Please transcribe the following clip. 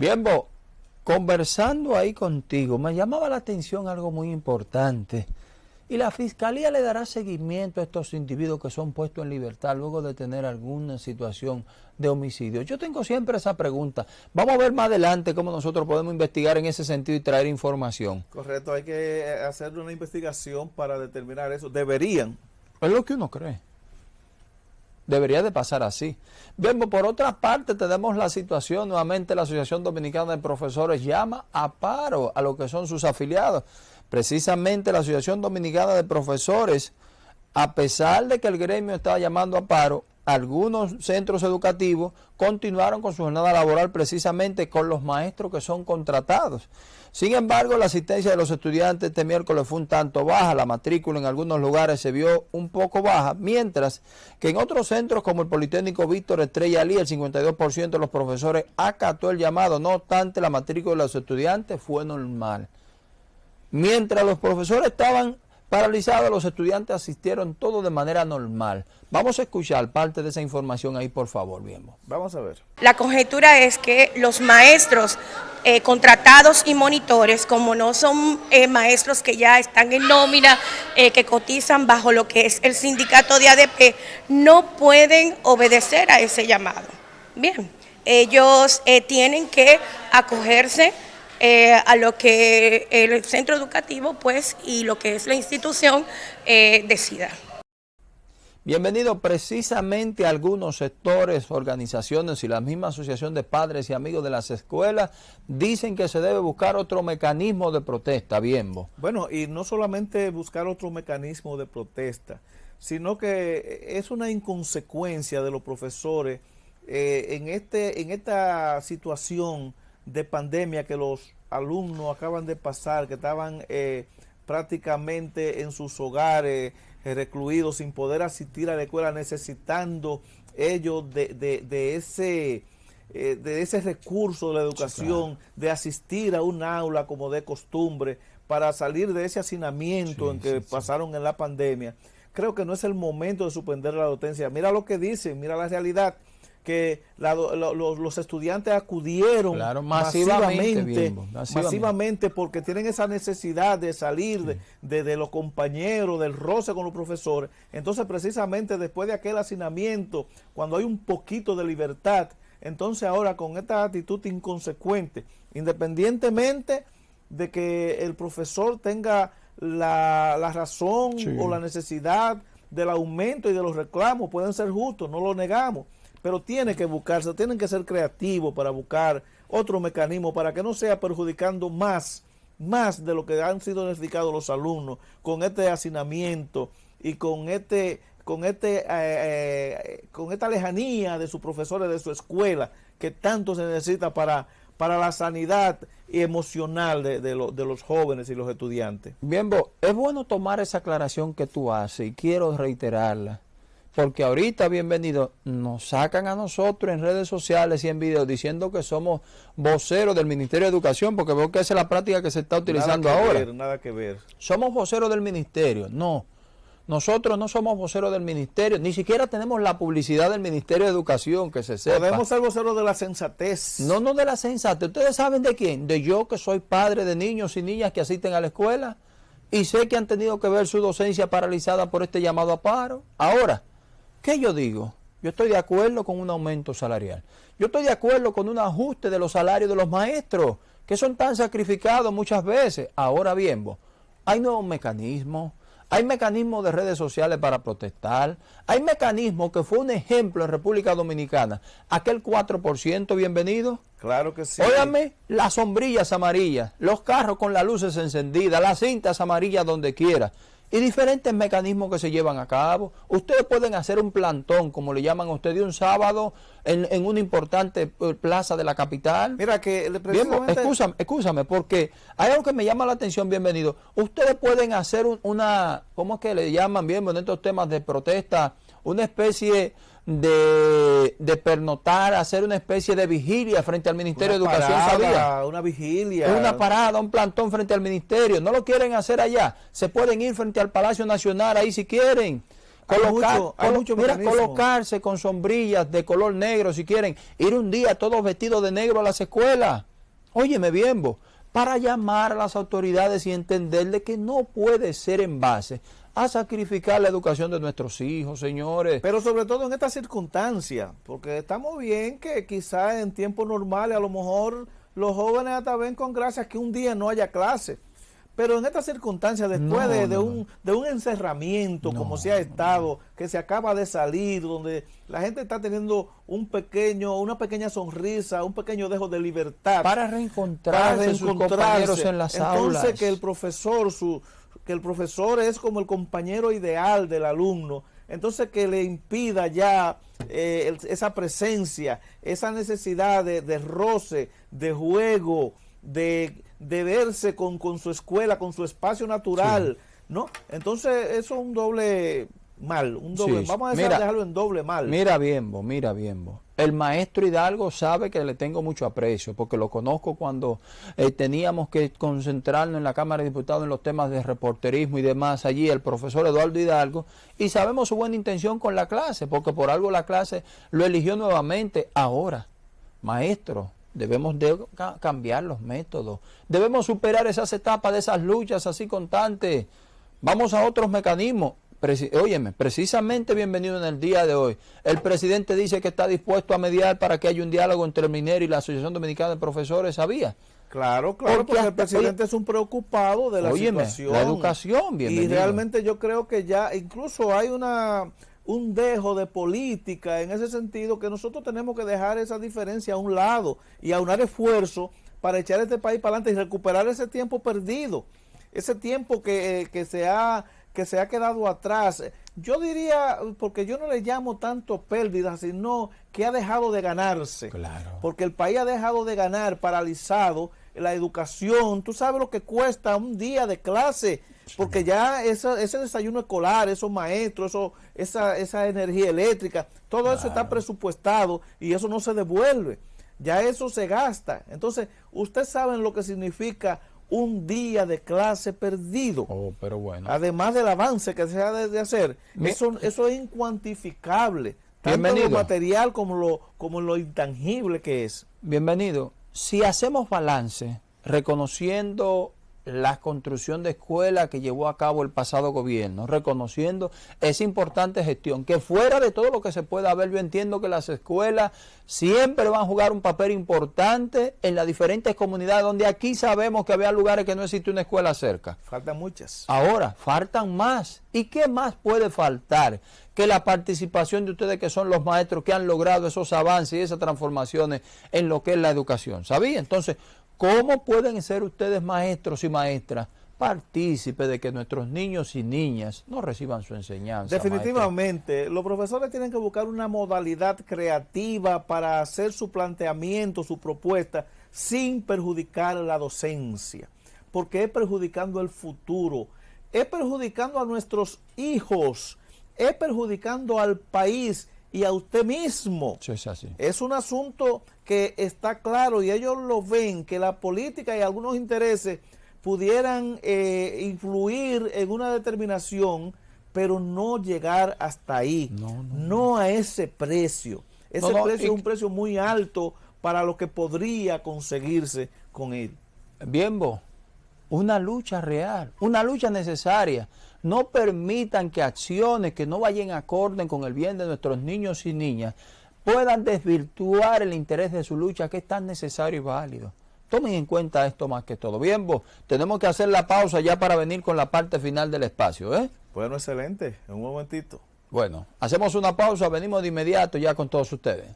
Bien, vos, conversando ahí contigo, me llamaba la atención algo muy importante. Y la Fiscalía le dará seguimiento a estos individuos que son puestos en libertad luego de tener alguna situación de homicidio. Yo tengo siempre esa pregunta. Vamos a ver más adelante cómo nosotros podemos investigar en ese sentido y traer información. Correcto, hay que hacer una investigación para determinar eso. Deberían. Es lo que uno cree. Debería de pasar así. Bien, pues, por otra parte tenemos la situación, nuevamente la Asociación Dominicana de Profesores llama a paro a lo que son sus afiliados. Precisamente la Asociación Dominicana de Profesores, a pesar de que el gremio estaba llamando a paro, algunos centros educativos continuaron con su jornada laboral precisamente con los maestros que son contratados. Sin embargo, la asistencia de los estudiantes este miércoles fue un tanto baja, la matrícula en algunos lugares se vio un poco baja, mientras que en otros centros como el Politécnico Víctor Estrella Lee, el 52% de los profesores acató el llamado, no obstante la matrícula de los estudiantes fue normal. Mientras los profesores estaban paralizados, los estudiantes asistieron todo de manera normal. Vamos a escuchar parte de esa información ahí, por favor, bien. Vamos a ver. La conjetura es que los maestros eh, contratados y monitores, como no son eh, maestros que ya están en nómina, eh, que cotizan bajo lo que es el sindicato de ADP, no pueden obedecer a ese llamado. Bien, ellos tienen que acogerse eh, a lo que el centro educativo pues y lo que es la institución eh, decida. Bienvenido precisamente a algunos sectores, organizaciones y la misma asociación de padres y amigos de las escuelas dicen que se debe buscar otro mecanismo de protesta, bien Bueno, y no solamente buscar otro mecanismo de protesta, sino que es una inconsecuencia de los profesores eh, en, este, en esta situación de pandemia que los alumnos acaban de pasar, que estaban eh, prácticamente en sus hogares, eh, recluidos, sin poder asistir a la escuela, necesitando ellos de, ese... Eh, de ese recurso de la educación, de asistir a un aula como de costumbre, para salir de ese hacinamiento en que pasaron en la pandemia, creo que no es el momento de suspender la docencia. Mira lo que dicen, mira la realidad que los, estudiantes acudieron masivamente, masivamente, porque tienen esa necesidad de salir de, los compañeros, del roce con los profesores. Entonces, precisamente después de aquel hacinamiento, cuando hay un poquito de libertad, entonces ahora con esta actitud inconsecuente, independientemente de que el profesor tenga la, razón o la necesidad del aumento y de los reclamos, pueden ser justos, no lo negamos, pero tiene que buscarse, tienen que ser creativos para buscar otro mecanismo para que no sea perjudicando más, más de lo que han sido necesitados los alumnos con este hacinamiento y con este con este eh, eh, con esta lejanía de sus profesores de su escuela que tanto se necesita para para la sanidad emocional de, de, los jóvenes y los estudiantes. Bien, es bueno tomar esa aclaración que tú haces y quiero reiterarla porque ahorita, bienvenido, nos sacan a nosotros en redes sociales y en videos diciendo que somos voceros del Ministerio de Educación, porque veo que esa es la práctica que se está utilizando nada que ahora. Ver, nada que ver. Somos voceros del Ministerio, no. Nosotros no somos voceros del Ministerio, ni siquiera tenemos la publicidad del Ministerio de Educación, que se sepa. Podemos ser voceros de la sensatez. No, no de la sensatez. ¿Ustedes saben de quién? De yo que soy padre de niños y niñas que asisten a la escuela y sé que han tenido que ver su docencia paralizada por este llamado a paro. Ahora, ¿Qué yo digo? Yo estoy de acuerdo con un aumento salarial. Yo estoy de acuerdo con un ajuste de los salarios de los maestros, que son tan sacrificados muchas veces. Ahora bien, hay nuevos mecanismos, hay mecanismos de redes sociales para protestar, hay mecanismos que fue un ejemplo en República Dominicana, aquel 4% bienvenido. Claro que sí. Óyame, las sombrillas amarillas, los carros con las luces encendidas, las cintas amarillas donde quiera y diferentes mecanismos que se llevan a cabo. Ustedes pueden hacer un plantón, como le llaman a ustedes, un sábado en, una importante eh, plaza de la capital. Mira que... Precisamente... Bien, escúchame, porque hay algo que me llama la atención, bienvenido. Ustedes pueden hacer una, ¿cómo es que le llaman, bien, en estos temas de protesta, una especie de, de, pernotar, hacer una especie de vigilia frente al Ministerio de Educación, ¿sabía? Una vigilia. Una parada, un plantón frente al Ministerio. No lo quieren hacer allá. Se pueden ir frente al Palacio Nacional ahí si quieren. colocarse con sombrillas de color negro si quieren. Ir un día todos vestidos de negro a las escuelas. óyeme bien, vos, para llamar a las autoridades y entenderle que no puede ser en base a sacrificar la educación de nuestros hijos, señores. Pero sobre todo en esta circunstancia, porque estamos bien que quizás en tiempos normales a lo mejor los jóvenes hasta ven con gracia que un día no haya clase. Pero en esta circunstancia, después de, un, de un encerramiento como se ha estado, que se acaba de salir, donde la gente está teniendo un pequeño, una pequeña sonrisa, un pequeño dejo de libertad. Para reencontrarse, sus compañeros en las aulas. Entonces que el profesor, su, que el profesor es como el compañero ideal del alumno, entonces que le impida ya eh, esa presencia, esa necesidad de, roce, de juego, de, verse con, su escuela, con su espacio natural, ¿no? Entonces eso es un doble mal, un doble, vamos a dejarlo en doble mal. Mira bien, vos, mira bien. El maestro Hidalgo sabe que le tengo mucho aprecio, porque lo conozco cuando eh, teníamos que concentrarnos en la Cámara de Diputados en los temas de reporterismo y demás, allí el profesor Eduardo Hidalgo, y sabemos su buena intención con la clase, porque por algo la clase lo eligió nuevamente. Ahora, maestro, debemos de cambiar los métodos, debemos superar esas etapas de esas luchas así constantes, vamos a otros mecanismos óyeme, precisamente bienvenido en el día de hoy. El presidente dice que está dispuesto a mediar para que haya un diálogo entre el minero y la Asociación Dominicana de Profesores, ¿sabía? Claro, claro, porque, el presidente es un preocupado de la situación. La educación, bienvenido. Y realmente yo creo que ya incluso hay una un dejo de política en ese sentido que nosotros tenemos que dejar esa diferencia a un lado y aunar esfuerzo para echar este país para adelante y recuperar ese tiempo perdido, ese tiempo que, que se ha que se ha quedado atrás. Yo diría, porque yo no le llamo tanto pérdida, sino que ha dejado de ganarse. Claro. Porque el país ha dejado de ganar, paralizado, la educación. Tú sabes lo que cuesta un día de clase, porque ya ese, ese desayuno escolar, esos maestros, eso, esa, esa energía eléctrica, todo eso está presupuestado y eso no se devuelve. Ya eso se gasta. Entonces, ustedes saben lo que significa un día de clase perdido. Oh, pero bueno. Además del avance que se ha de, hacer, eso, eso es incuantificable. Tanto Bienvenido. lo material como lo, como lo intangible que es. Bienvenido. Si hacemos balance, reconociendo la construcción de escuelas que llevó a cabo el pasado gobierno, reconociendo esa importante gestión, que fuera de todo lo que se pueda ver, yo entiendo que las escuelas siempre van a jugar un papel importante en las diferentes comunidades, donde aquí sabemos que había lugares que no existe una escuela cerca. Faltan muchas. Ahora, faltan más. ¿Y qué más puede faltar? Que la participación de ustedes que son los maestros que han logrado esos avances y esas transformaciones en lo que es la educación. ¿Sabía? Entonces, ¿Cómo pueden ser ustedes maestros y maestras partícipes de que nuestros niños y niñas no reciban su enseñanza? Definitivamente, los profesores tienen que buscar una modalidad creativa para hacer su planteamiento, su propuesta, sin perjudicar la docencia, porque es perjudicando el futuro, es perjudicando a nuestros hijos, es perjudicando al país y a usted mismo. es así. Es un asunto que está claro y ellos lo ven, que la política y algunos intereses pudieran eh, influir en una determinación, pero no llegar hasta ahí, no, a ese precio. Ese precio es un precio muy alto para lo que podría conseguirse con él. Bien, vos una lucha real, una lucha necesaria. No permitan que acciones que no vayan acorde con el bien de nuestros niños y niñas puedan desvirtuar el interés de su lucha que es tan necesario y válido. Tomen en cuenta esto más que todo. Bien, vos, tenemos que hacer la pausa ya para venir con la parte final del espacio, ¿eh? Bueno, excelente. En un momentito. Bueno, hacemos una pausa, venimos de inmediato ya con todos ustedes.